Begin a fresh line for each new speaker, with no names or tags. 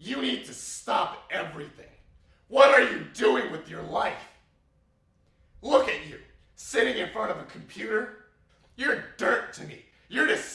You need to stop everything. What are you doing with your life? Look at you, sitting in front of a computer. You're dirt to me. You're just